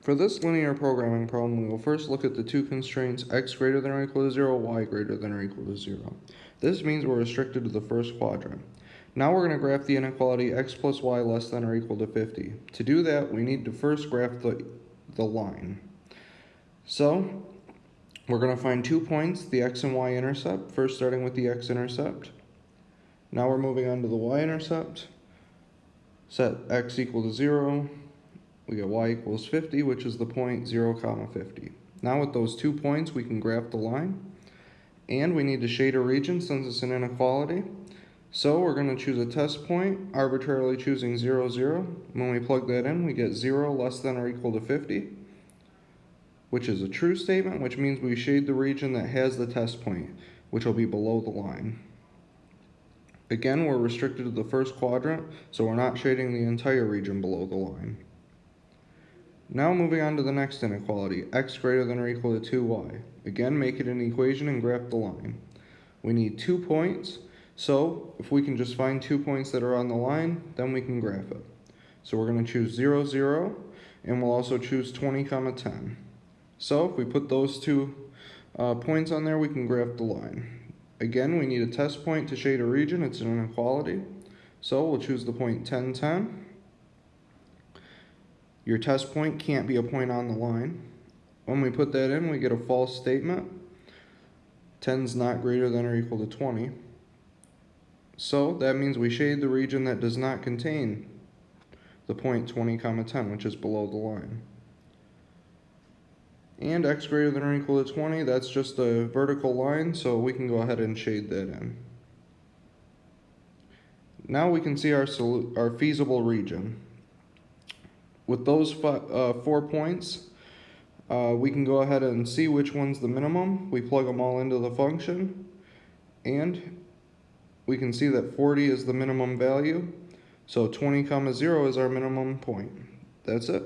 For this linear programming problem, we will first look at the two constraints x greater than or equal to 0, y greater than or equal to 0. This means we're restricted to the first quadrant. Now we're going to graph the inequality x plus y less than or equal to 50. To do that, we need to first graph the, the line. So, we're going to find two points, the x and y intercept, first starting with the x-intercept. Now we're moving on to the y-intercept. Set x equal to 0, we get y equals 50, which is the point 0 comma 50. Now with those two points, we can graph the line. And we need to shade a region since it's an inequality. So we're going to choose a test point, arbitrarily choosing 0, 0. When we plug that in, we get 0 less than or equal to 50, which is a true statement, which means we shade the region that has the test point, which will be below the line. Again, we're restricted to the first quadrant, so we're not shading the entire region below the line. Now moving on to the next inequality, x greater than or equal to 2y. Again, make it an equation and graph the line. We need two points, so if we can just find two points that are on the line, then we can graph it. So we're going to choose 0, 0, and we'll also choose 20, comma 10. So if we put those two uh, points on there, we can graph the line. Again, we need a test point to shade a region. It's an inequality. So we'll choose the point 10, 10. Your test point can't be a point on the line. When we put that in, we get a false statement. 10 is not greater than or equal to 20. So that means we shade the region that does not contain the point 20 comma 10, which is below the line. And x greater than or equal to 20, that's just a vertical line, so we can go ahead and shade that in. Now we can see our, our feasible region with those uh, four points, uh, we can go ahead and see which one's the minimum. We plug them all into the function, and we can see that 40 is the minimum value. So 20 comma 0 is our minimum point. That's it.